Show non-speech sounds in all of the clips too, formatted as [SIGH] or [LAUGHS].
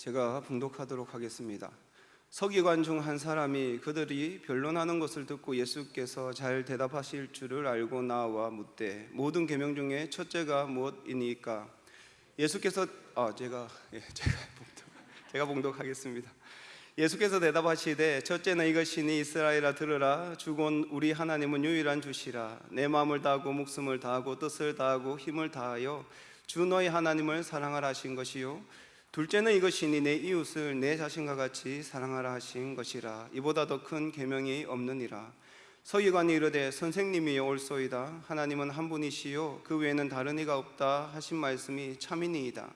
제가 봉독하도록 하겠습니다. 서기관 중 한 사람이 그들이 변론하는 것을 듣고 예수께서 잘 대답하실 줄을 알고 나와 묻되 모든 계명 중에 첫째가 무엇이니까 예수께서 아 제가 예, [LAUGHS] 제가 봉독 제가 봉독하겠습니다. 예수께서 대답하시되 첫째는 이것이니 이스라엘아 들으라 주곤 우리 하나님은 유일한 주시라 내 마음을 다하고 목숨을 다하고 뜻을 다하고 힘을 다하여 주 너희 하나님을 사랑하라 하신 것이요 둘째는 이것이니 내 이웃을 내 자신과 같이 사랑하라 하신 것이라. 이보다 더 큰 계명이 없느니라. 서기관이 이르되 선생님이 올소이다. 하나님은 한 분이시요. 그 외에는 다른 이가 없다 하신 말씀이 참이니이다.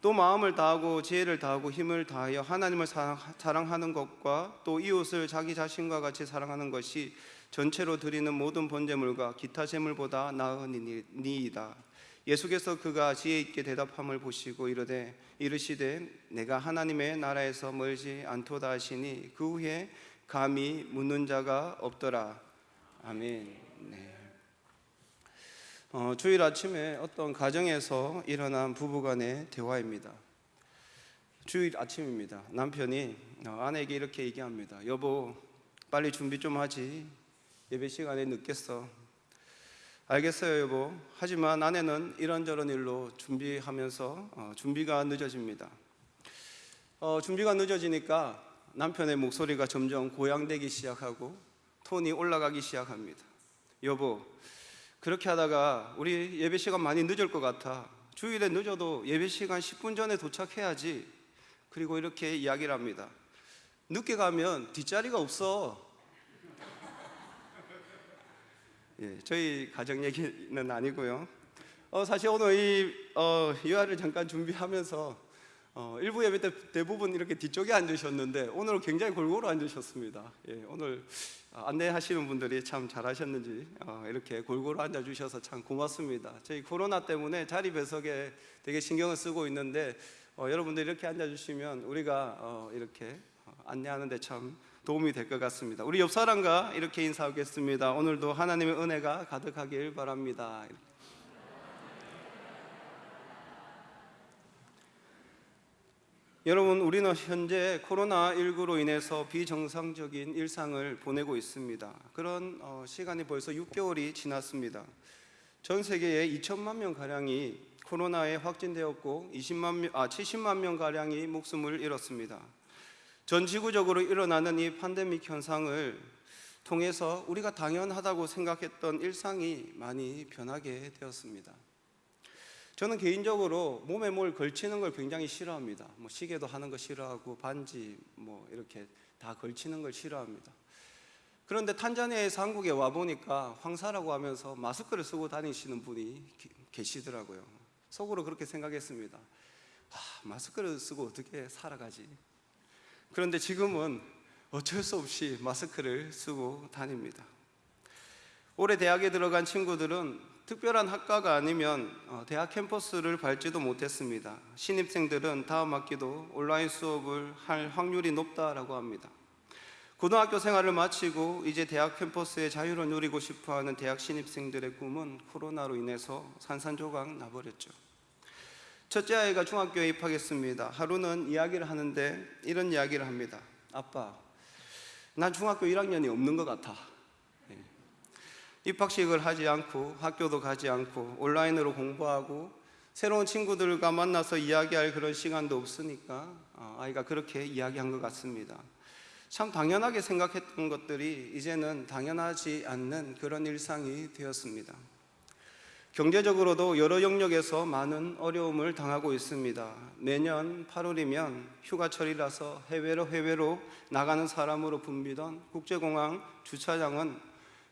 또 마음을 다하고 지혜를 다하고 힘을 다하여 하나님을 사랑하는 것과 또 이웃을 자기 자신과 같이 사랑하는 것이 전체로 드리는 모든 번제물과 기타 제물보다 나으니이다. 예수께서 그가 지혜 있게 대답함을 보시고 이르되 이르시되 내가 하나님의 나라에서 멀지 않도다 하시니 그 후에 감히 묻는 자가 없더라. 아멘. 네. 어, 주일 아침에 어떤 가정에서 일어난 부부간의 대화입니다. 주일 아침입니다. 남편이 어, 아내에게 이렇게 얘기합니다. 여보, 빨리 준비 좀 하지. 예배 시간에 늦겠어. 알겠어요, 여보. 하지만 아내는 이런저런 일로 준비하면서 어, 준비가 늦어집니다. 어, 준비가 늦어지니까 남편의 목소리가 점점 고양되기 시작하고 톤이 올라가기 시작합니다. 여보, 그렇게 하다가 우리 예배 시간 많이 늦을 것 같아. 주일에 늦어도 예배 시간 10분 전에 도착해야지. 그리고 이렇게 이야기를 합니다. 늦게 가면 뒷자리가 없어. 예, 저희 가정 얘기는 아니고요. 어, 사실 오늘 이 어, 유아를 잠깐 준비하면서 어, 일부 예배 때 대부분 이렇게 뒤쪽에 앉으셨는데 오늘 굉장히 골고루 앉으셨습니다. 예, 오늘 안내하시는 분들이 참 잘하셨는지 어, 이렇게 골고루 앉아주셔서 참 고맙습니다. 저희 코로나 때문에 자리 배석에 되게 신경을 쓰고 있는데 어, 여러분들 이렇게 앉아주시면 우리가 어, 이렇게 안내하는데 참 도움이 될 것 같습니다. 우리 옆 사람과 이렇게 인사하겠습니다. 오늘도 하나님의 은혜가 가득하길 바랍니다. 여러분, 우리는 현재 코로나19로 인해서 비정상적인 일상을 보내고 있습니다. 그런 어, 시간이 벌써 6개월이 지났습니다. 전 세계에 2천만 명 가량이 코로나에 확진되었고 20만 명, 아 70만 명 가량이 목숨을 잃었습니다. 전 지구적으로 일어나는 이 팬데믹 현상을 통해서 우리가 당연하다고 생각했던 일상이 많이 변하게 되었습니다. 저는 개인적으로 몸에 뭘 걸치는 걸 굉장히 싫어합니다. 뭐 시계도 하는 거 싫어하고 반지 뭐 이렇게 다 걸치는 걸 싫어합니다. 그런데 탄자니아에서 한국에 와 보니까 황사라고 하면서 마스크를 쓰고 다니시는 분이 계시더라고요. 속으로 그렇게 생각했습니다. 아, 마스크를 쓰고 어떻게 살아가지? 그런데 지금은 어쩔 수 없이 마스크를 쓰고 다닙니다. 올해 대학에 들어간 친구들은 특별한 학과가 아니면 어, 대학 캠퍼스를 밟지도 못했습니다. 신입생들은 다음 학기도 온라인 수업을 할 확률이 높다라고 합니다. 고등학교 생활을 마치고 이제 대학 캠퍼스의 자유를 누리고 싶어하는 대학 신입생들의 꿈은 코로나로 인해서 산산조각 나버렸죠. 첫째 아이가 중학교에 입학했습니다. 하루는 이야기를 하는데 이런 이야기를 합니다. 아빠, 난 중학교 1학년이 없는 것 같아. 입학식을 하지 않고 학교도 가지 않고 온라인으로 공부하고 새로운 친구들과 만나서 이야기할 그런 시간도 없으니까 어, 아이가 그렇게 이야기한 것 같습니다. 참 당연하게 생각했던 것들이 이제는 당연하지 않는 그런 일상이 되었습니다. 경제적으로도 여러 영역에서 많은 어려움을 당하고 있습니다. 내년 8월이면 휴가철이라서 해외로 해외로 나가는 사람으로 붐비던 국제공항 주차장은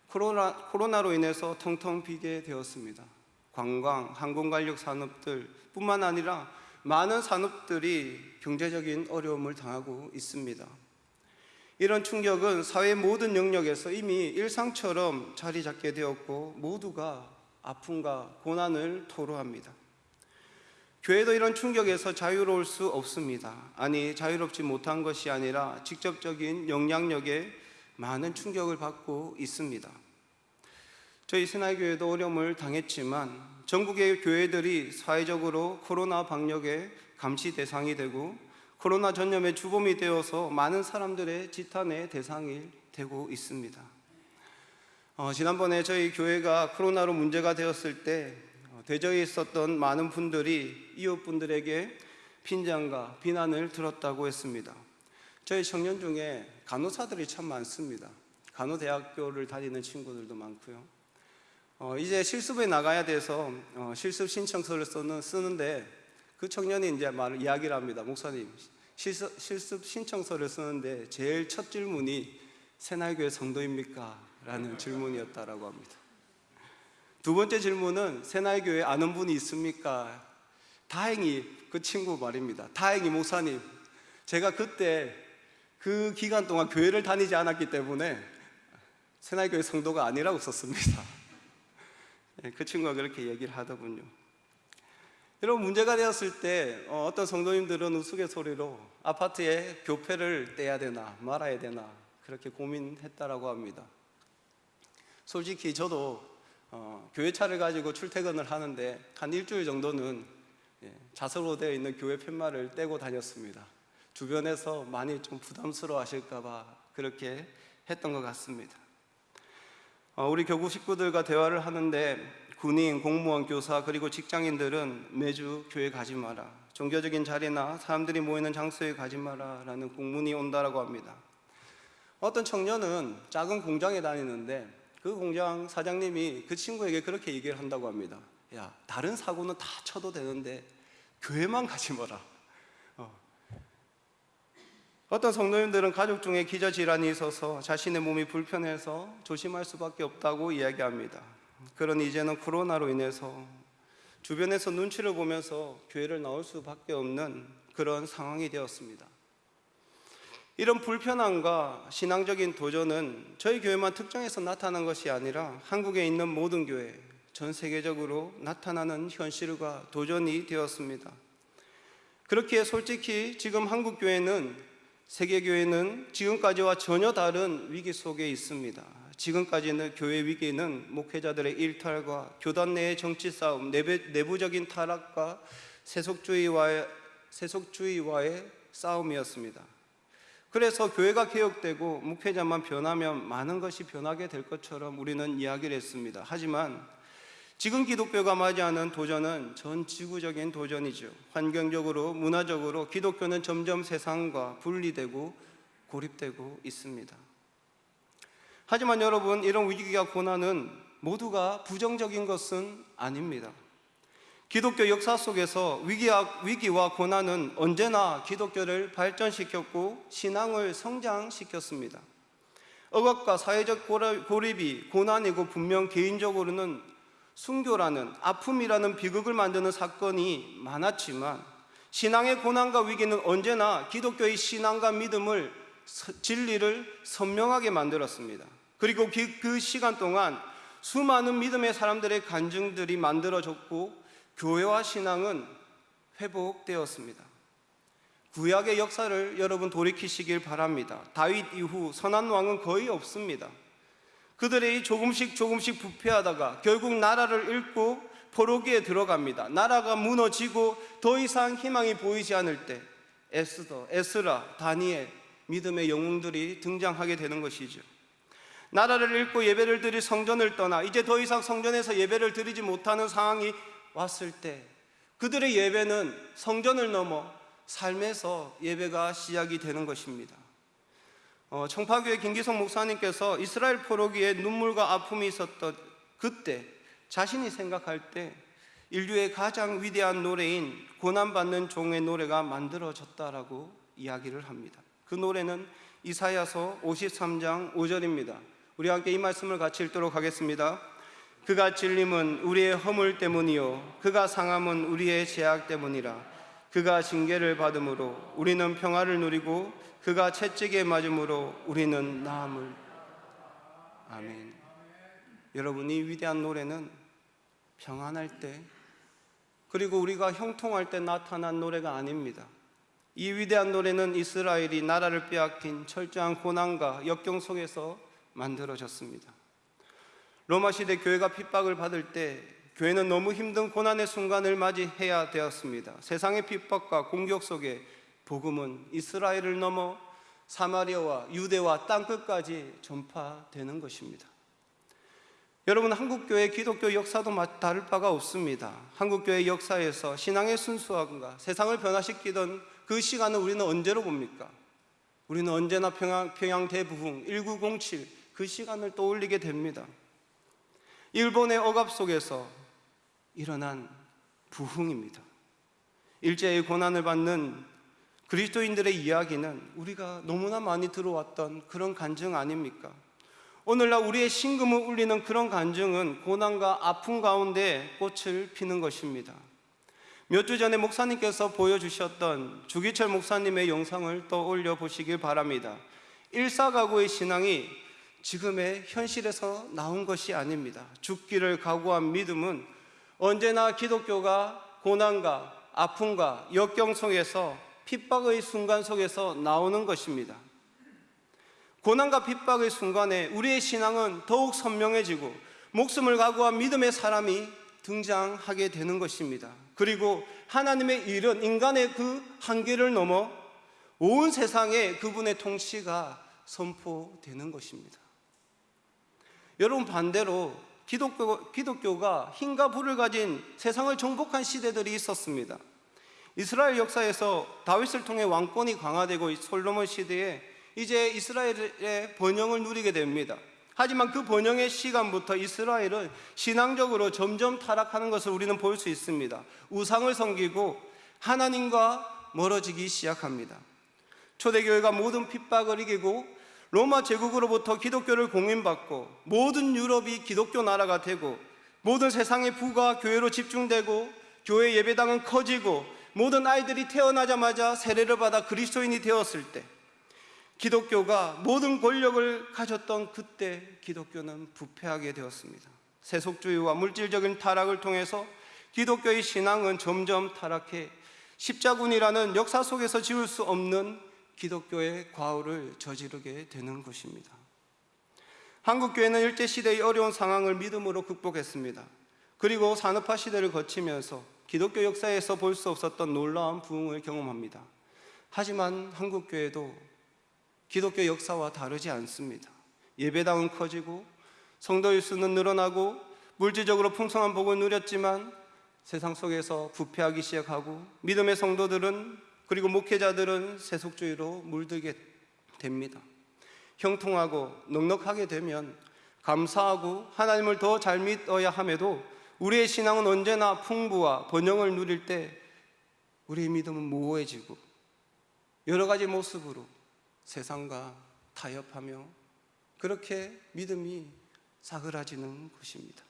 코로나, 코로나로 인해서 텅텅 비게 되었습니다. 관광, 항공관력 산업들 뿐만 아니라 많은 산업들이 경제적인 어려움을 당하고 있습니다. 이런 충격은 사회 모든 영역에서 이미 일상처럼 자리 잡게 되었고 모두가 아픔과 고난을 토로합니다. 교회도 이런 충격에서 자유로울 수 없습니다. 아니, 자유롭지 못한 것이 아니라 직접적인 영향력에 많은 충격을 받고 있습니다. 저희 신하교회도 어려움을 당했지만 전국의 교회들이 사회적으로 코로나 방역의 감시 대상이 되고 코로나 전염의 주범이 되어서 많은 사람들의 지탄의 대상이 되고 있습니다. 어, 지난번에 저희 교회가 코로나로 문제가 되었을 때 어, 대저에 있었던 많은 분들이 이웃분들에게 빈장과 비난을 들었다고 했습니다. 저희 청년 중에 간호사들이 참 많습니다. 간호대학교를 다니는 친구들도 많고요. 어, 이제 실습에 나가야 돼서 어, 실습 신청서를 쓰는, 쓰는데 그 청년이 이제 말을 이야기를 합니다. 목사님, 실습, 실습 신청서를 쓰는데 제일 첫 질문이 새날교회 성도입니까? 라는 질문이었다라고 합니다. 두 번째 질문은 새날교회 아는 분이 있습니까? 다행히 그 친구 말입니다. 다행히 목사님, 제가 그때 그 기간 동안 교회를 다니지 않았기 때문에 새날교회 성도가 아니라고 썼습니다. [LAUGHS] 예, 그 친구가 그렇게 얘기를 하더군요. 여러분 문제가 되었을 때 어, 어떤 성도님들은 우스갯소리로 아파트에 교패를 떼야 되나 말아야 되나 그렇게 고민했다라고 합니다. 솔직히 저도 어, 교회차를 가지고 출퇴근을 하는데 한 일주일 정도는 예, 자석으로 되어 있는 교회 팻말을 떼고 다녔습니다. 주변에서 많이 좀 부담스러워 하실까봐 그렇게 했던 것 같습니다. 어, 우리 교구 식구들과 대화를 하는데 군인, 공무원, 교사 그리고 직장인들은 매주 교회 가지 마라. 종교적인 자리나 사람들이 모이는 장소에 가지 마라 라는 공문이 온다라고 합니다. 어떤 청년은 작은 공장에 다니는데 그 공장 사장님이 그 친구에게 그렇게 얘기를 한다고 합니다. 야, 다른 사고는 다 쳐도 되는데 교회만 가지 마라. 어. 어떤 성도님들은 가족 중에 기저 질환이 있어서 자신의 몸이 불편해서 조심할 수밖에 없다고 이야기합니다. 그러니 이제는 코로나로 인해서 주변에서 눈치를 보면서 교회를 나올 수밖에 없는 그런 상황이 되었습니다. 이런 불편함과 신앙적인 도전은 저희 교회만 특정해서 나타난 것이 아니라 한국에 있는 모든 교회, 전 세계적으로 나타나는 현실과 도전이 되었습니다. 그렇기에 솔직히 지금 한국 교회는 세계 교회는 지금까지와 전혀 다른 위기 속에 있습니다. 지금까지는 교회 위기는 목회자들의 일탈과 교단 내의 정치 싸움, 내부적인 타락과 세속주의와의 세속주의와의 싸움이었습니다. 그래서 교회가 개혁되고 목회자만 변하면 많은 것이 변하게 될 것처럼 우리는 이야기를 했습니다. 하지만 지금 기독교가 맞이하는 도전은 전 지구적인 도전이죠. 환경적으로, 문화적으로 기독교는 점점 세상과 분리되고 고립되고 있습니다. 하지만 여러분, 이런 위기가 고난은 모두가 부정적인 것은 아닙니다. 기독교 역사 속에서 위기와, 고난은 언제나 기독교를 발전시켰고 신앙을 성장시켰습니다. 억압과 사회적 고립이 고난이고 분명 개인적으로는 순교라는 아픔이라는 비극을 만드는 사건이 많았지만 신앙의 고난과 위기는 언제나 기독교의 신앙과 믿음을 진리를 선명하게 만들었습니다. 그리고 그 시간 동안 수많은 믿음의 사람들의 간증들이 만들어졌고 교회와 신앙은 회복되었습니다. 구약의 역사를 여러분 돌이키시길 바랍니다. 다윗 이후 선한 왕은 거의 없습니다. 그들이 조금씩 조금씩 부패하다가 결국 나라를 잃고 포로기에 들어갑니다. 나라가 무너지고 더 이상 희망이 보이지 않을 때 에스더, 에스라, 다니엘 믿음의 영웅들이 등장하게 되는 것이죠. 나라를 잃고 예배를 드릴 성전을 떠나 이제 더 이상 성전에서 예배를 드리지 못하는 상황이 왔을 때 그들의 예배는 성전을 넘어 삶에서 예배가 시작이 되는 것입니다. 어, 청파교회 김기성 목사님께서 이스라엘 포로기에 눈물과 아픔이 있었던 그때 자신이 생각할 때 인류의 가장 위대한 노래인 고난받는 종의 노래가 만들어졌다라고 이야기를 합니다. 그 노래는 이사야서 53장 5절입니다. 우리 함께 이 말씀을 같이 읽도록 하겠습니다. 그가 찔림은 우리의 허물 때문이요 그가 상함은 우리의 죄악 때문이라. 그가 징계를 받음으로 우리는 평화를 누리고 그가 채찍에 맞음으로 우리는 나음을. 아멘. 여러분 이 위대한 노래는 평안할 때 그리고 우리가 형통할 때 나타난 노래가 아닙니다. 이 위대한 노래는 이스라엘이 나라를 빼앗긴 철저한 고난과 역경 속에서 만들어졌습니다 로마 시대 교회가 핍박을 받을 때 교회는 너무 힘든 고난의 순간을 맞이해야 되었습니다. 세상의 핍박과 공격 속에 복음은 이스라엘을 넘어 사마리아와 유대와 땅끝까지 전파되는 것입니다. 여러분 한국교회 기독교 역사도 다를 바가 없습니다. 한국교회 역사에서 신앙의 순수함과 세상을 변화시키던 그 시간을 우리는 언제로 봅니까? 우리는 언제나 평양, 평양 대부흥 1907 그 시간을 떠올리게 됩니다. 일본의 억압 속에서 일어난 부흥입니다. 일제의 고난을 받는 그리스도인들의 이야기는 우리가 너무나 많이 들어왔던 그런 간증 아닙니까? 오늘날 우리의 신금을 울리는 그런 간증은 고난과 아픔 가운데 꽃을 피는 것입니다. 몇 주 전에 목사님께서 보여주셨던 주기철 목사님의 영상을 떠올려 보시길 바랍니다. 일사가구의 신앙이 지금의 현실에서 나온 것이 아닙니다. 죽기를 각오한 믿음은 언제나 기독교가 고난과 아픔과 역경 속에서 핍박의 순간 속에서 나오는 것입니다. 고난과 핍박의 순간에 우리의 신앙은 더욱 선명해지고 목숨을 각오한 믿음의 사람이 등장하게 되는 것입니다. 그리고 하나님의 일은 인간의 그 한계를 넘어 온 세상에 그분의 통치가 선포되는 것입니다. 여러분 반대로 기독교, 기독교가 힘과 불을 가진 세상을 정복한 시대들이 있었습니다. 이스라엘 역사에서 다윗을 통해 왕권이 강화되고 솔로몬 시대에 이제 이스라엘의 번영을 누리게 됩니다. 하지만 그 번영의 시간부터 이스라엘은 신앙적으로 점점 타락하는 것을 우리는 볼 수 있습니다. 우상을 섬기고 하나님과 멀어지기 시작합니다. 초대교회가 모든 핍박을 이기고 로마 제국으로부터 기독교를 공인받고 모든 유럽이 기독교 나라가 되고 모든 세상의 부가 교회로 집중되고 교회 예배당은 커지고 모든 아이들이 태어나자마자 세례를 받아 그리스도인이 되었을 때 기독교가 모든 권력을 가졌던 그때 기독교는 부패하게 되었습니다. 세속주의와 물질적인 타락을 통해서 기독교의 신앙은 점점 타락해 십자군이라는 역사 속에서 지울 수 없는 기독교의 과오를 저지르게 되는 것입니다. 한국교회는 일제시대의 어려운 상황을 믿음으로 극복했습니다. 그리고 산업화 시대를 거치면서 기독교 역사에서 볼 수 없었던 놀라운 부흥을 경험합니다. 하지만 한국교회도 기독교 역사와 다르지 않습니다. 예배당은 커지고 성도일 수는 늘어나고 물질적으로 풍성한 복을 누렸지만 세상 속에서 부패하기 시작하고 믿음의 성도들은 그리고 목회자들은 세속주의로 물들게 됩니다. 형통하고 넉넉하게 되면 감사하고 하나님을 더 잘 믿어야 함에도 우리의 신앙은 언제나 풍부와 번영을 누릴 때 우리의 믿음은 모호해지고 여러 가지 모습으로 세상과 타협하며 그렇게 믿음이 사그라지는 것입니다.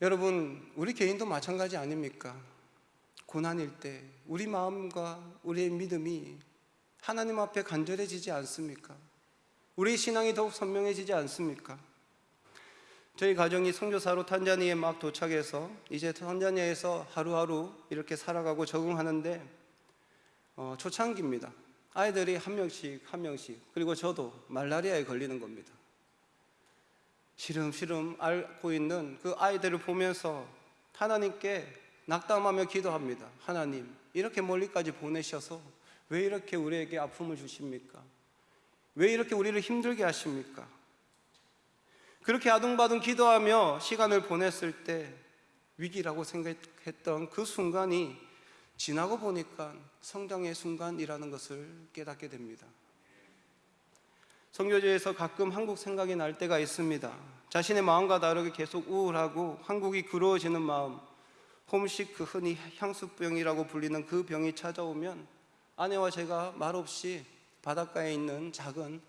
여러분, 우리 개인도 마찬가지 아닙니까? 고난일 때 우리 마음과 우리의 믿음이 하나님 앞에 간절해지지 않습니까? 우리 신앙이 더욱 선명해지지 않습니까? 저희 가정이 선교사로 탄자니에 막 도착해서 이제 탄자니아에서 하루하루 이렇게 살아가고 적응하는데 어, 초창기입니다. 아이들이 한 명씩 한 명씩 그리고 저도 말라리아에 걸리는 겁니다. 시름시름 앓고 있는 그 아이들을 보면서 하나님께 낙담하며 기도합니다. 하나님, 이렇게 멀리까지 보내셔서 왜 이렇게 우리에게 아픔을 주십니까? 왜 이렇게 우리를 힘들게 하십니까? 그렇게 아둥바둥 기도하며 시간을 보냈을 때 위기라고 생각했던 그 순간이 지나고 보니까 성장의 순간이라는 것을 깨닫게 됩니다. 성교제에서 가끔 한국 생각이 날 때가 있습니다. 자신의 마음과 다르게 계속 우울하고 한국이 그리워지는 마음, 홈식 그 흔히 향수병이라고 불리는 그 병이 찾아오면 아내와 제가 말없이 바닷가에 있는 작은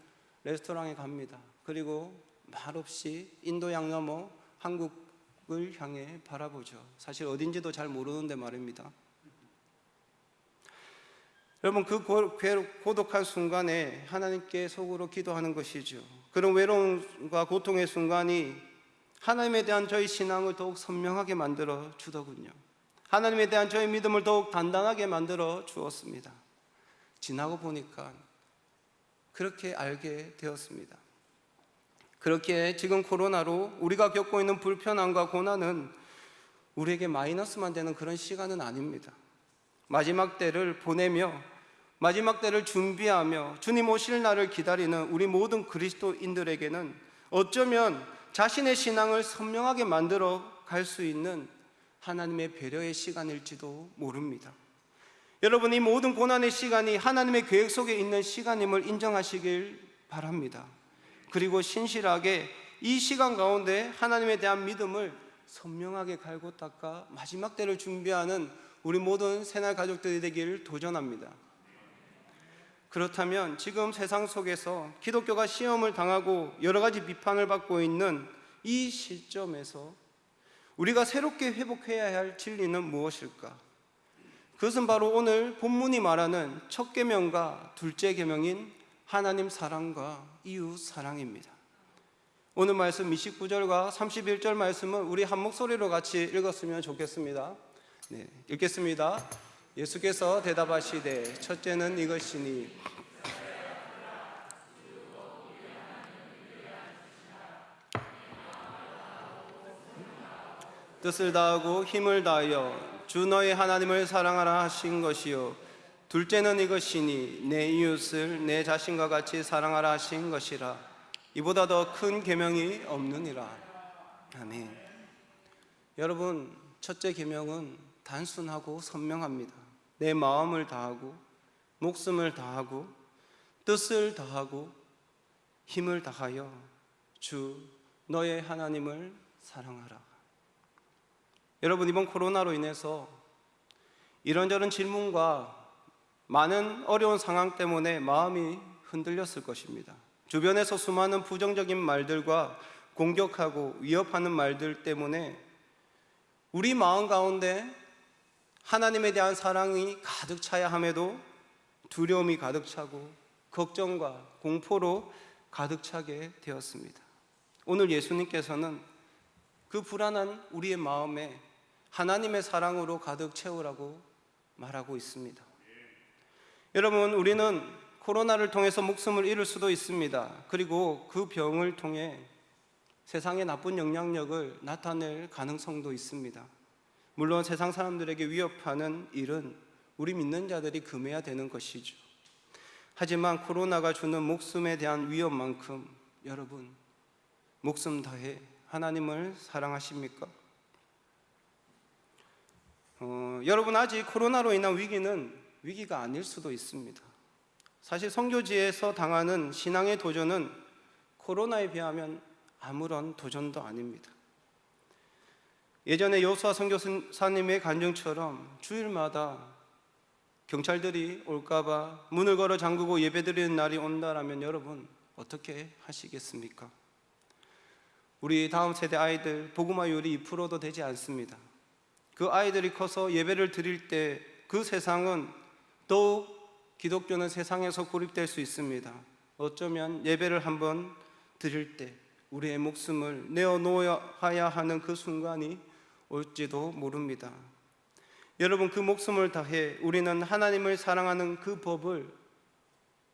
레스토랑에 갑니다. 그리고 말없이 인도 양 넘어 한국을 향해 바라보죠. 사실 어딘지도 잘 모르는데 말입니다. 여러분 그 고독한 순간에 하나님께 속으로 기도하는 것이죠. 그런 외로움과 고통의 순간이 하나님에 대한 저희 신앙을 더욱 선명하게 만들어 주더군요. 하나님에 대한 저희 믿음을 더욱 단단하게 만들어 주었습니다. 지나고 보니까 그렇게 알게 되었습니다. 그렇게 지금 코로나로 우리가 겪고 있는 불편함과 고난은 우리에게 마이너스만 되는 그런 시간은 아닙니다. 마지막 때를 보내며 마지막 때를 준비하며 주님 오실 날을 기다리는 우리 모든 그리스도인들에게는 어쩌면 자신의 신앙을 선명하게 만들어 갈 수 있는 하나님의 배려의 시간일지도 모릅니다. 여러분 이 모든 고난의 시간이 하나님의 계획 속에 있는 시간임을 인정하시길 바랍니다. 그리고 신실하게 이 시간 가운데 하나님에 대한 믿음을 선명하게 갈고 닦아 마지막 때를 준비하는 우리 모든 새날 가족들이 되기를 도전합니다. 그렇다면 지금 세상 속에서 기독교가 시험을 당하고 여러 가지 비판을 받고 있는 이 시점에서 우리가 새롭게 회복해야 할 진리는 무엇일까? 그것은 바로 오늘 본문이 말하는 첫 계명과 둘째 계명인 하나님 사랑과 이웃 사랑입니다. 오늘 말씀 29절과 31절 말씀은 우리 한 목소리로 같이 읽었으면 좋겠습니다. 네, 읽겠습니다. 예수께서 대답하시되 첫째는 이것이니 뜻을 다하고 힘을 다하여 주 너의 하나님을 사랑하라 하신 것이요. 둘째는 이것이니 내 이웃을 내 자신과 같이 사랑하라 하신 것이라. 이보다 더 큰 계명이 없느니라. 아멘. 여러분 첫째 계명은 단순하고 선명합니다 내 마음을 다하고 목숨을 다하고 뜻을 다하고 힘을 다하여 주 너의 하나님을 사랑하라 여러분 이번 코로나로 인해서 이런저런 질문과 많은 어려운 상황 때문에 마음이 흔들렸을 것입니다. 주변에서 수많은 부정적인 말들과 공격하고 위협하는 말들 때문에 우리 마음 가운데 하나님에 대한 사랑이 가득 차야 함에도 두려움이 가득 차고 걱정과 공포로 가득 차게 되었습니다. 오늘 예수님께서는 그 불안한 우리의 마음에 하나님의 사랑으로 가득 채우라고 말하고 있습니다. 여러분, 우리는 코로나를 통해서 목숨을 잃을 수도 있습니다. 그리고 그 병을 통해 세상의 나쁜 영향력을 나타낼 가능성도 있습니다. 물론 세상 사람들에게 위협하는 일은 우리 믿는 자들이 금해야 되는 것이죠. 하지만 코로나가 주는 목숨에 대한 위험만큼 여러분, 목숨 다해 하나님을 사랑하십니까? 어, 여러분 아직 코로나로 인한 위기는 위기가 아닐 수도 있습니다. 사실 선교지에서 당하는 신앙의 도전은 코로나에 비하면 아무런 도전도 아닙니다. 예전에 여수아 선교사님의 간증처럼 주일마다 경찰들이 올까봐 문을 걸어 잠그고 예배드리는 날이 온다라면 여러분 어떻게 하시겠습니까? 우리 다음 세대 아이들 복음화율이 2%도 되지 않습니다. 그 아이들이 커서 예배를 드릴 때 그 세상은 더욱 기독교는 세상에서 고립될 수 있습니다. 어쩌면 예배를 한번 드릴 때 우리의 목숨을 내어놓아야 하는 그 순간이 올지도 모릅니다. 여러분 그 목숨을 다해 우리는 하나님을 사랑하는 그 법을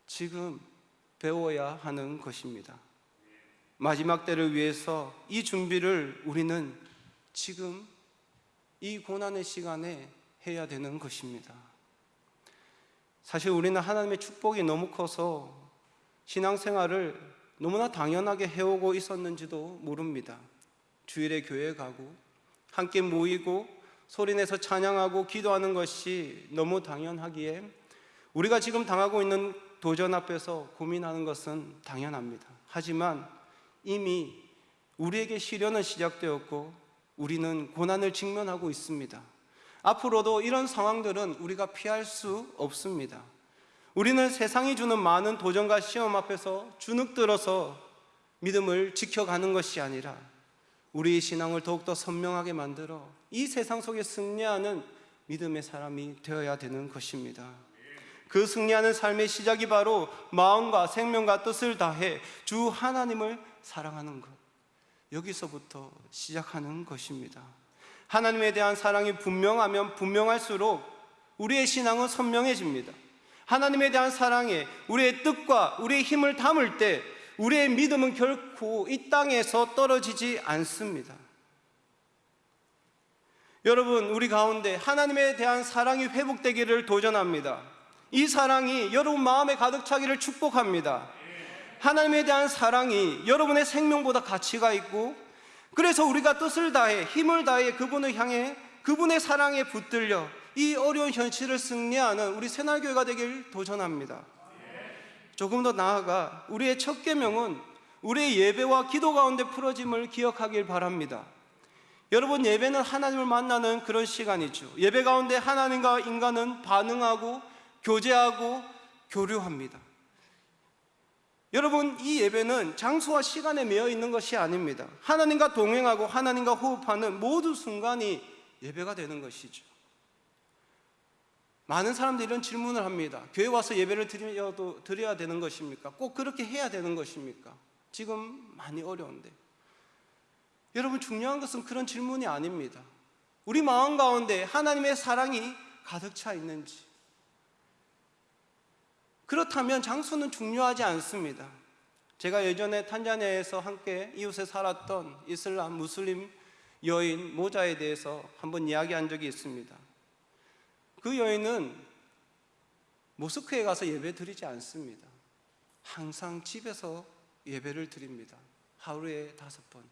지금 배워야 하는 것입니다. 마지막 때를 위해서 이 준비를 우리는 지금 이 고난의 시간에 해야 되는 것입니다. 사실 우리는 하나님의 축복이 너무 커서 신앙생활을 너무나 당연하게 해오고 있었는지도 모릅니다. 주일에 교회 가고 함께 모이고 소리내서 찬양하고 기도하는 것이 너무 당연하기에 우리가 지금 당하고 있는 도전 앞에서 고민하는 것은 당연합니다. 하지만 이미 우리에게 시련은 시작되었고 우리는 고난을 직면하고 있습니다. 앞으로도 이런 상황들은 우리가 피할 수 없습니다. 우리는 세상이 주는 많은 도전과 시험 앞에서 주눅 들어서 믿음을 지켜가는 것이 아니라 우리의 신앙을 더욱더 선명하게 만들어 이 세상 속에 승리하는 믿음의 사람이 되어야 되는 것입니다. 그 승리하는 삶의 시작이 바로 마음과 생명과 뜻을 다해 주 하나님을 사랑하는 것. 여기서부터 시작하는 것입니다. 하나님에 대한 사랑이 분명하면 분명할수록 우리의 신앙은 선명해집니다. 하나님에 대한 사랑에 우리의 뜻과 우리의 힘을 담을 때 우리의 믿음은 결코 이 땅에서 떨어지지 않습니다. 여러분, 우리 가운데 하나님에 대한 사랑이 회복되기를 도전합니다. 이 사랑이 여러분 마음에 가득 차기를 축복합니다. 하나님에 대한 사랑이 여러분의 생명보다 가치가 있고 그래서 우리가 뜻을 다해 힘을 다해 그분을 향해 그분의 사랑에 붙들려 이 어려운 현실을 승리하는 우리 새날교회가 되길 도전합니다. 조금 더 나아가 우리의 첫 계명은 우리의 예배와 기도 가운데 풀어짐을 기억하길 바랍니다. 여러분 예배는 하나님을 만나는 그런 시간이죠. 예배 가운데 하나님과 인간은 반응하고 교제하고 교류합니다. 여러분 이 예배는 장소와 시간에 매여 있는 것이 아닙니다. 하나님과 동행하고 하나님과 호흡하는 모든 순간이 예배가 되는 것이죠. 많은 사람들이 이런 질문을 합니다. 교회 와서 예배를 드려도 드려야 되는 것입니까? 꼭 그렇게 해야 되는 것입니까? 지금 많이 어려운데. 여러분 중요한 것은 그런 질문이 아닙니다. 우리 마음 가운데 하나님의 사랑이 가득 차 있는지. 그렇다면 장소는 중요하지 않습니다. 제가 예전에 탄자니아에서 함께 이웃에 살았던 이슬람 무슬림 여인 모자에 대해서 한번 이야기한 적이 있습니다. 그 여인은 모스크에 가서 예배 드리지 않습니다. 항상 집에서 예배를 드립니다. 하루에 다섯 번.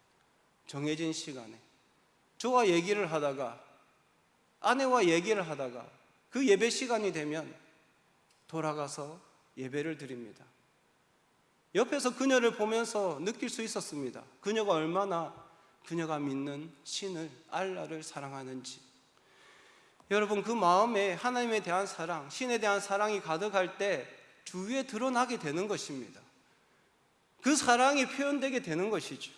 정해진 시간에. 저와 얘기를 하다가, 아내와 얘기를 하다가, 그 예배 시간이 되면 돌아가서 예배를 드립니다. 옆에서 그녀를 보면서 느낄 수 있었습니다. 그녀가 얼마나 그녀가 믿는 신을, 알라를 사랑하는지. 여러분, 그 마음에 하나님에 대한 사랑, 신에 대한 사랑이 가득할 때 주위에 드러나게 되는 것입니다. 그 사랑이 표현되게 되는 것이죠.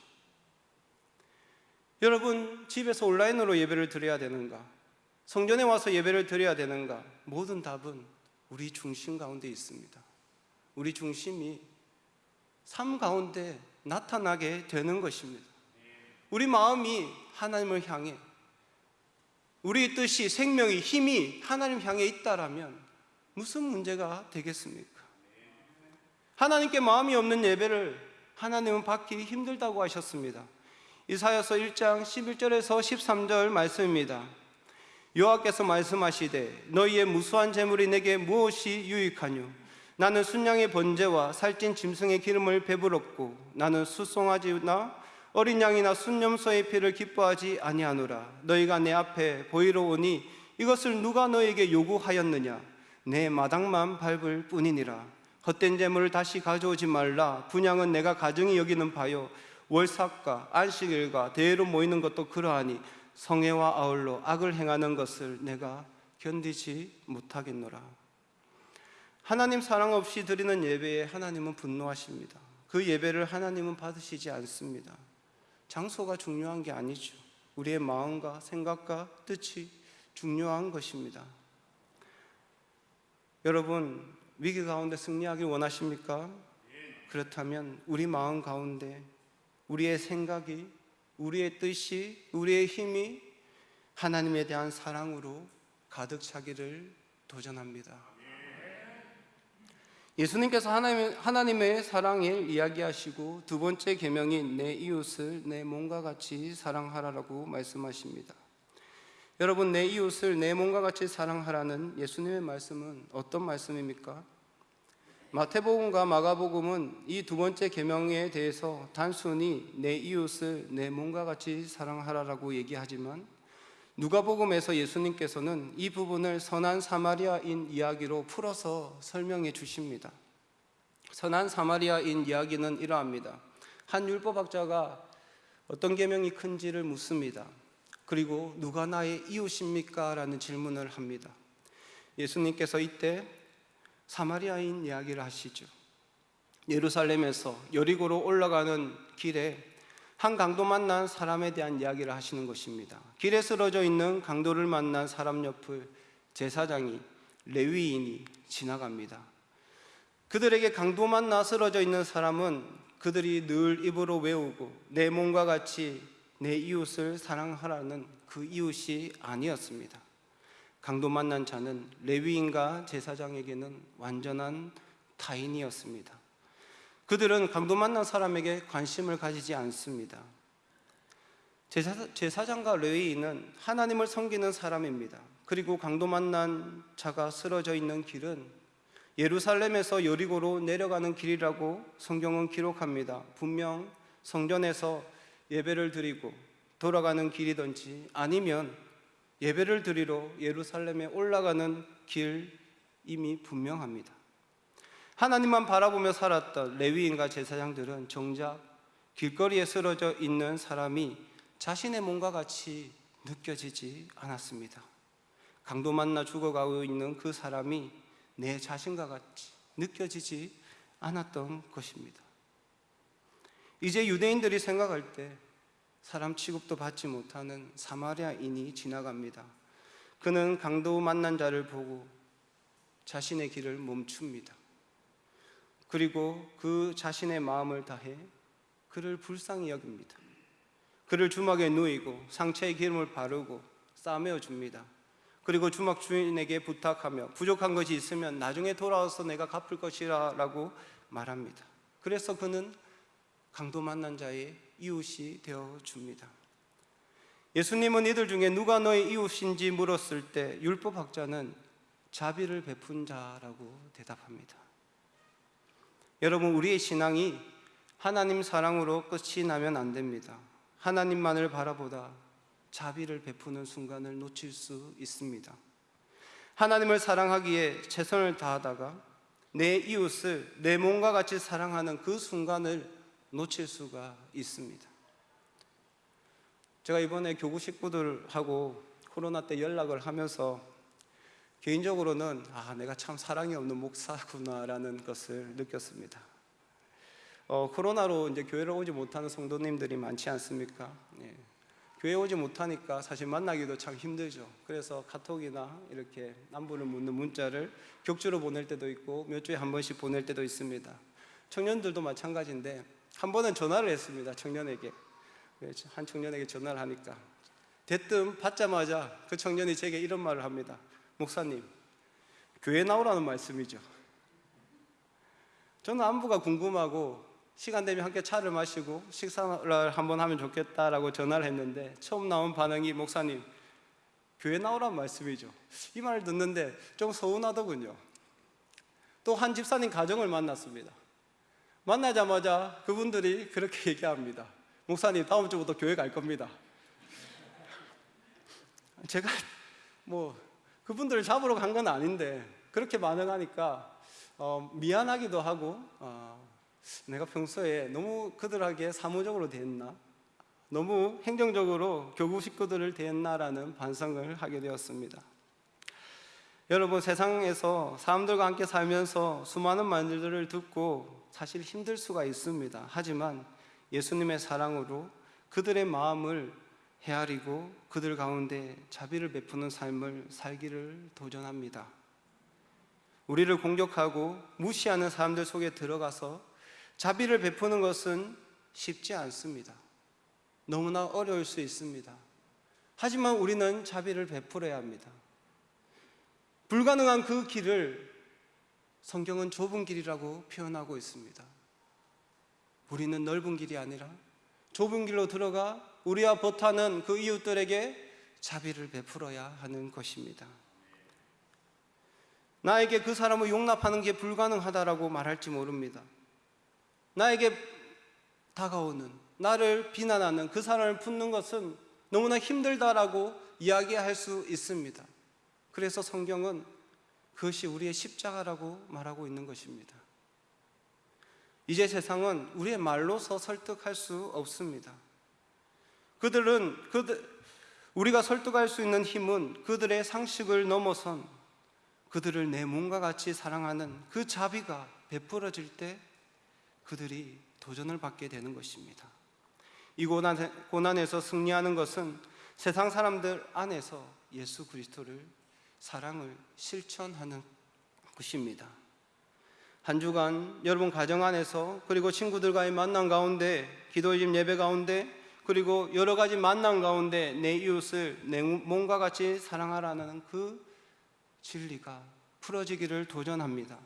여러분, 집에서 온라인으로 예배를 드려야 되는가? 성전에 와서 예배를 드려야 되는가? 모든 답은 우리 중심 가운데 있습니다. 우리 중심이 삶 가운데 나타나게 되는 것입니다. 우리 마음이 하나님을 향해 우리 뜻이 생명이 힘이 하나님 향해 있다라면 무슨 문제가 되겠습니까? 하나님께 마음이 없는 예배를 하나님은 받기 힘들다고 하셨습니다. 이사야서 1장 11절에서 13절 말씀입니다. 여호와께서 말씀하시되 너희의 무수한 재물이 내게 무엇이 유익하뇨 나는 순양의 번제와 살찐 짐승의 기름을 배부렀고 나는 수송아지나 어린 양이나 순념소의 피를 기뻐하지 아니하노라 너희가 내 앞에 보이러 오니 이것을 누가 너에게 요구하였느냐 내 마당만 밟을 뿐이니라 헛된 재물을 다시 가져오지 말라 분양은 내가 가정이 여기는 바요 월삭과 안식일과 대회로 모이는 것도 그러하니 성애와 아울러 악을 행하는 것을 내가 견디지 못하겠노라. 하나님 사랑 없이 드리는 예배에 하나님은 분노하십니다. 그 예배를 하나님은 받으시지 않습니다. 장소가 중요한 게 아니죠. 우리의 마음과 생각과 뜻이 중요한 것입니다. 여러분, 위기 가운데 승리하길 원하십니까? 그렇다면 우리 마음 가운데 우리의 생각이 우리의 뜻이, 우리의 힘이 하나님에 대한 사랑으로 가득 차기를 도전합니다. 예수님께서 하나님, 하나님의 사랑을 이야기하시고 두 번째 계명인 내 이웃을 내 몸과 같이 사랑하라라고 말씀하십니다. 여러분 내 이웃을 내 몸과 같이 사랑하라는 예수님의 말씀은 어떤 말씀입니까? 마태복음과 마가복음은 이 두 번째 계명에 대해서 단순히 내 이웃을 내 몸과 같이 사랑하라라고 얘기하지만 누가복음에서 예수님께서는 이 부분을 선한 사마리아인 이야기로 풀어서 설명해 주십니다. 선한 사마리아인 이야기는 이러합니다. 한 율법학자가 어떤 계명이 큰지를 묻습니다. 그리고 누가 나의 이웃입니까? 라는 질문을 합니다. 예수님께서 이때 사마리아인 이야기를 하시죠. 예루살렘에서 여리고로 올라가는 길에 한 강도 만난 사람에 대한 이야기를 하시는 것입니다. 길에 쓰러져 있는 강도를 만난 사람 옆을 제사장이 레위인이 지나갑니다. 그들에게 강도 만나 쓰러져 있는 사람은 그들이 늘 입으로 외우고 내 몸과 같이 내 이웃을 사랑하라는 그 이웃이 아니었습니다. 강도 만난 자는 레위인과 제사장에게는 완전한 타인이었습니다. 그들은 강도 만난 사람에게 관심을 가지지 않습니다. 제사, 제사장과 레위인은 하나님을 섬기는 사람입니다. 그리고 강도 만난 자가 쓰러져 있는 길은 예루살렘에서 여리고로 내려가는 길이라고 성경은 기록합니다. 분명 성전에서 예배를 드리고 돌아가는 길이든지 아니면 예배를 드리러 예루살렘에 올라가는 길임이 분명합니다. 하나님만 바라보며 살았던 레위인과 제사장들은 정작 길거리에 쓰러져 있는 사람이 자신의 몸과 같이 느껴지지 않았습니다. 강도 만나 죽어가고 있는 그 사람이 내 자신과 같이 느껴지지 않았던 것입니다. 이제 유대인들이 생각할 때 사람 취급도 받지 못하는 사마리아인이 지나갑니다. 그는 강도 만난 자를 보고 자신의 길을 멈춥니다. 그리고 그 자신의 마음을 다해 그를 불쌍히 여깁니다. 그를 주막에 누이고 상처에 기름을 바르고 싸매어 줍니다. 그리고 주막 주인에게 부탁하며 부족한 것이 있으면 나중에 돌아와서 내가 갚을 것이라라고 말합니다. 그래서 그는 강도 만난 자의 이웃이 되어 줍니다. 예수님은 이들 중에 누가 너의 이웃인지 물었을 때 율법 학자는 자비를 베푼 자라고 대답합니다. 여러분 우리의 신앙이 하나님 사랑으로 끝이 나면 안 됩니다. 하나님만을 바라보다 자비를 베푸는 순간을 놓칠 수 있습니다. 하나님을 사랑하기에 최선을 다하다가 내 이웃을 내 몸과 같이 사랑하는 그 순간을 놓칠 수가 있습니다. 제가 이번에 교구 식구들하고 코로나 때 연락을 하면서 개인적으로는 아, 내가 참 사랑이 없는 목사구나라는 것을 느꼈습니다. 어, 코로나로 이제 교회를 오지 못하는 성도님들이 많지 않습니까? 예. 교회 오지 못하니까 사실 만나기도 참 힘들죠. 그래서 카톡이나 이렇게 남부를 묻는 문자를 격주로 보낼 때도 있고 몇 주에 한 번씩 보낼 때도 있습니다. 청년들도 마찬가지인데 한 번은 전화를 했습니다. 청년에게 한 청년에게 전화를 하니까 대뜸 받자마자 그 청년이 제게 이런 말을 합니다. 목사님, 교회 나오라는 말씀이죠. 저는 안부가 궁금하고 시간 되면 함께 차를 마시고 식사를 한번 하면 좋겠다라고 전화를 했는데 처음 나온 반응이 목사님 교회 나오란 말씀이죠. 이 말을 듣는데 좀 서운하더군요. 또 한 집사님 가정을 만났습니다. 만나자마자 그분들이 그렇게 [LAUGHS] 얘기합니다. 목사님 다음 주부터 교회 갈 겁니다. 제가 뭐 그분들을 잡으러 간 건 아닌데 그렇게 반응하니까 어, 미안하기도 하고 어, 내가 평소에 너무 그들에게 사무적으로 대했나 너무 행정적으로 교구 식구들을 대했나라는 반성을 하게 되었습니다. 여러분 세상에서 사람들과 함께 살면서 수많은 말들을 듣고 사실 힘들 수가 있습니다. 하지만 예수님의 사랑으로 그들의 마음을 헤아리고 그들 가운데 자비를 베푸는 삶을 살기를 도전합니다. 우리를 공격하고 무시하는 사람들 속에 들어가서 자비를 베푸는 것은 쉽지 않습니다. 너무나 어려울 수 있습니다. 하지만 우리는 자비를 베풀어야 합니다. 불가능한 그 길을 성경은 좁은 길이라고 표현하고 있습니다. 우리는 넓은 길이 아니라 좁은 길로 들어가 우리와 버타는 그 이웃들에게 자비를 베풀어야 하는 것입니다. 나에게 그 사람을 용납하는 게 불가능하다라고 말할지 모릅니다. 나에게 다가오는 나를 비난하는 그 사람을 품는 것은 너무나 힘들다라고 이야기할 수 있습니다. 그래서 성경은 그것이 우리의 십자가라고 말하고 있는 것입니다. 이제 세상은 우리의 말로서 설득할 수 없습니다. 그들은 그들 우리가 설득할 수 있는 힘은 그들의 상식을 넘어선 그들을 내 몸과 같이 사랑하는 그 자비가 베풀어질 때 그들이 도전을 받게 되는 것입니다. 이 고난, 에서 승리하는 것은 세상 사람들 안에서 예수 그리스도를 사랑을 실천하는 것입니다. 한 주간 여러분 가정 안에서 그리고 친구들과의 만남 가운데 기도집 예배 가운데 그리고 여러 가지 만남 가운데 내 이웃을 내 몸과 같이 사랑하라는 그 진리가 풀어지기를 도전합니다.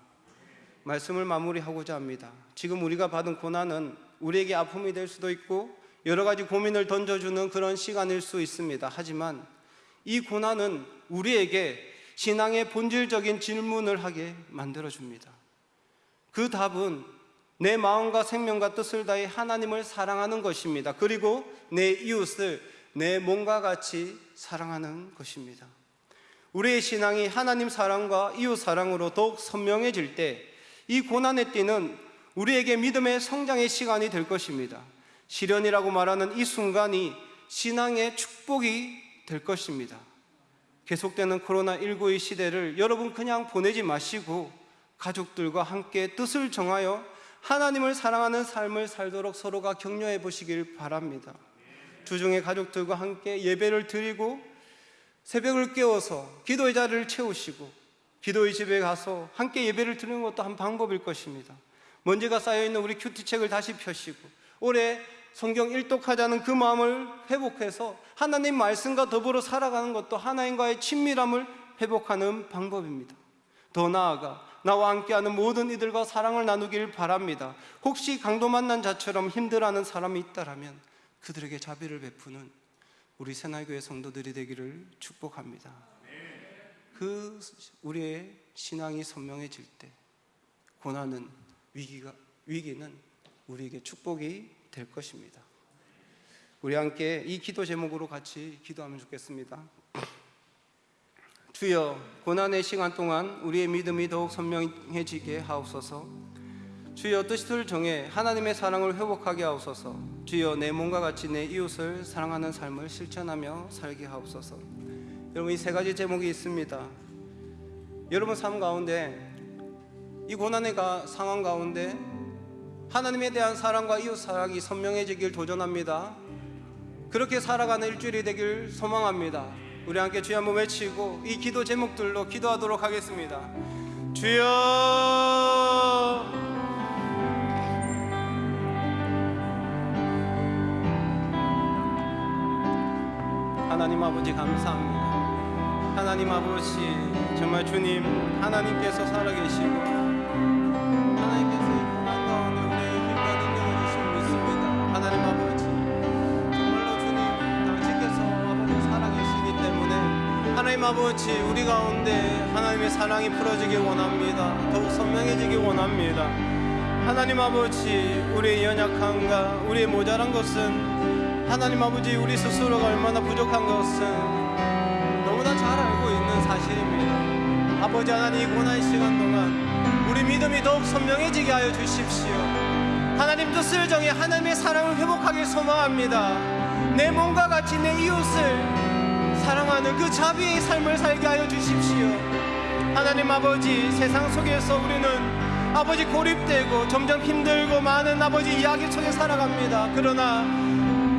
말씀을 마무리하고자 합니다. 지금 우리가 받은 고난은 우리에게 아픔이 될 수도 있고 여러 가지 고민을 던져주는 그런 시간일 수 있습니다. 하지만 이 고난은 우리에게 신앙의 본질적인 질문을 하게 만들어줍니다. 그 답은 내 마음과 생명과 뜻을 다해 하나님을 사랑하는 것입니다. 그리고 내 이웃을 내 몸과 같이 사랑하는 것입니다. 우리의 신앙이 하나님 사랑과 이웃 사랑으로 더욱 선명해질 때 이 고난의 띠는 우리에게 믿음의 성장의 시간이 될 것입니다. 시련이라고 말하는 이 순간이 신앙의 축복이 될 것입니다. 계속되는 코로나19의 시대를 여러분 그냥 보내지 마시고 가족들과 함께 뜻을 정하여 하나님을 사랑하는 삶을 살도록 서로가 격려해 보시길 바랍니다. 주중에 가족들과 함께 예배를 드리고 새벽을 깨워서 기도의 자리를 채우시고 기도의 집에 가서 함께 예배를 드리는 것도 한 방법일 것입니다. 먼지가 쌓여 있는 우리 큐티책을 다시 펴시고 올해 성경 일독하자는 그 마음을 회복해서 하나님 말씀과 더불어 살아가는 것도 하나님과의 친밀함을 회복하는 방법입니다. 더 나아가 나와 함께하는 모든 이들과 사랑을 나누길 바랍니다. 혹시 강도 만난 자처럼 힘들어하는 사람이 있다라면 그들에게 자비를 베푸는 우리 새날교회 성도들이 되기를 축복합니다. 그 우리의 신앙이 선명해질 때 고난은 위기가 위기는 우리에게 축복이 될 것입니다. 우리 함께 이 기도 제목으로 같이 기도하면 좋겠습니다. 주여 고난의 시간 동안 우리의 믿음이 더욱 선명해지게 하옵소서. 주여 뜻을 정해 하나님의 사랑을 회복하게 하옵소서. 주여 내 몸과 같이 내 이웃을 사랑하는 삶을 실천하며 살게 하옵소서. 여러분 이 세 가지 제목이 있습니다. 여러분 삶 가운데 이 고난의 가, 상황 가운데 하나님에 대한 사랑과 이웃 사랑이 선명해지길 도전합니다. 그렇게 살아가는 일주일이 되길 소망합니다. 우리 함께 주여 한번 외치고 이 기도 제목들로 기도하도록 하겠습니다. 주여 하나님 아버지 감사합니다. 하나님 아버지 정말 주님 하나님께서 살아계시고 아버지 우리 가운데 하나님의 사랑이 풀어지기 원합니다. 더욱 선명해지기 원합니다. 하나님 아버지 우리의 연약함과 우리의 모자란 것은 하나님 아버지 우리 스스로가 얼마나 부족한 것은 너무나 잘 알고 있는 사실입니다. 아버지 하나님 이 고난 시간 동안 우리 믿음이 더욱 선명해지게 하여 주십시오. 하나님 뜻을 정해 하나님의 사랑을 회복하길 소망합니다. 내 몸과 같이 내 이웃을 사랑하는 그 자비의 삶을 살게 하여 주십시오. 하나님 아버지 세상 속에서 우리는 아버지 고립되고 점점 힘들고 많은 아버지 이야기 속에 살아갑니다. 그러나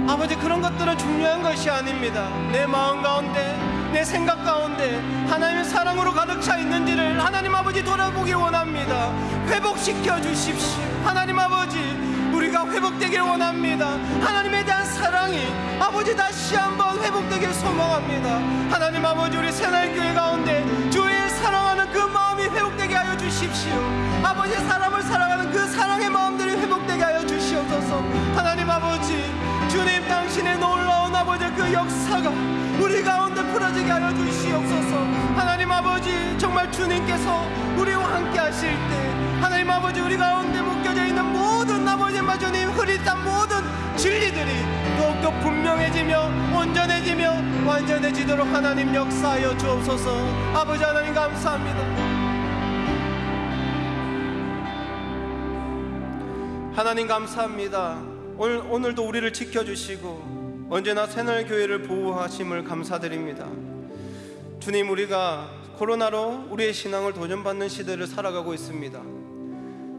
아버지 그런 것들은 중요한 것이 아닙니다. 내 마음 가운데 내 생각 가운데 하나님의 사랑으로 가득 차 있는지를 하나님 아버지 돌아보기 원합니다. 회복시켜 주십시오. 하나님 아버지 우리가 회복되길 원합니다. 하나님에 대한 사랑이 아버지 다시 한번 회복되길 소망합니다. 하나님 아버지 우리 새날교회 가운데 주의 사랑하는 그 마음이 회복되게 하여 주십시오. 아버지 사람을 사랑하는 그 사랑의 마음들이 회복되게 하여 주시옵소서. 하나님 아버지 주님 당신의 놀라운 아버지 그 역사가 우리 가운데 풀어지게 하여 주시옵소서 하나님 아버지 정말 주님께서 우리와 함께 하실 때 하나님 아버지 우리 가운데 묶여져 있는 아버지 마주님 흐릿한 모든 진리들이 더욱더 분명해지며 온전해지며 완전해지도록 하나님 역사하여 주옵소서 아버지 하나님 감사합니다 하나님 감사합니다 오늘, 오늘도 우리를 지켜주시고 언제나 새날교회를 보호하심을 감사드립니다. 주님 우리가 코로나로 우리의 신앙을 도전받는 시대를 살아가고 있습니다.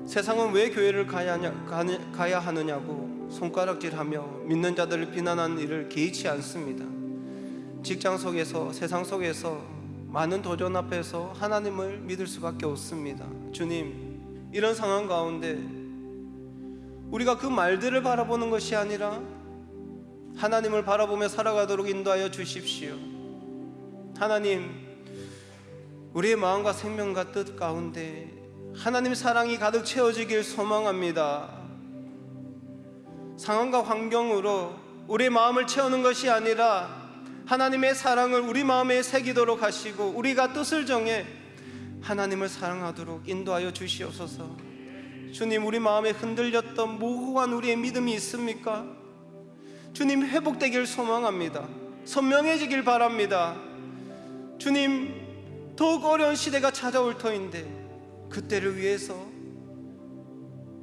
세상은 왜 교회를 가야, 하냐, 가야 하느냐고 손가락질하며 믿는 자들을 비난하는 일을 개의치 않습니다. 직장 속에서 세상 속에서 많은 도전 앞에서 하나님을 믿을 수밖에 없습니다. 주님 이런 상황 가운데 우리가 그 말들을 바라보는 것이 아니라 하나님을 바라보며 살아가도록 인도하여 주십시오. 하나님, 우리의 마음과 생명과 뜻 가운데 하나님 사랑이 가득 채워지길 소망합니다. 상황과 환경으로 우리의 마음을 채우는 것이 아니라 하나님의 사랑을 우리 마음에 새기도록 하시고 우리가 뜻을 정해 하나님을 사랑하도록 인도하여 주시옵소서. 주님 우리 마음에 흔들렸던 모호한 우리의 믿음이 있습니까? 주님 회복되길 소망합니다. 선명해지길 바랍니다. 주님 더욱 어려운 시대가 찾아올 터인데 그때를 위해서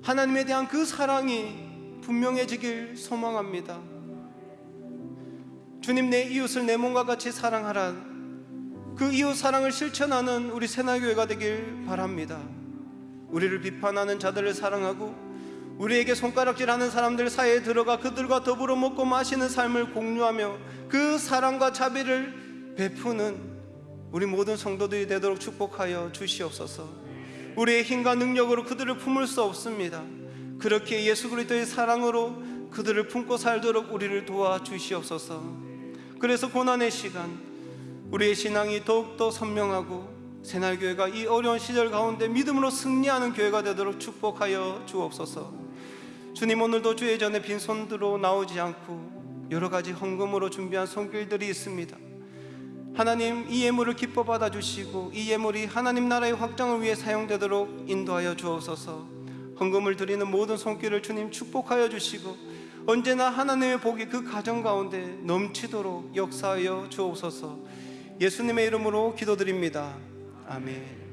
하나님에 대한 그 사랑이 분명해지길 소망합니다. 주님 내 이웃을 내 몸과 같이 사랑하라. 그 이웃 사랑을 실천하는 우리 새날교회가 되길 바랍니다. 우리를 비판하는 자들을 사랑하고 우리에게 손가락질하는 사람들 사이에 들어가 그들과 더불어 먹고 마시는 삶을 공유하며 그 사랑과 자비를 베푸는 우리 모든 성도들이 되도록 축복하여 주시옵소서. 우리의 힘과 능력으로 그들을 품을 수 없습니다. 그렇게 예수 그리스도의 사랑으로 그들을 품고 살도록 우리를 도와 주시옵소서. 그래서 고난의 시간 우리의 신앙이 더욱더 선명하고 새날교회가 이 어려운 시절 가운데 믿음으로 승리하는 교회가 되도록 축복하여 주옵소서. 주님 오늘도 주의 전에 빈손으로 나오지 않고 여러 가지 헌금으로 준비한 손길들이 있습니다. 하나님 이 예물을 기뻐 받아 주시고 이 예물이 하나님 나라의 확장을 위해 사용되도록 인도하여 주옵소서. 헌금을 드리는 모든 손길을 주님 축복하여 주시고 언제나 하나님의 복이 그 가정 가운데 넘치도록 역사하여 주옵소서. 예수님의 이름으로 기도드립니다. 아멘.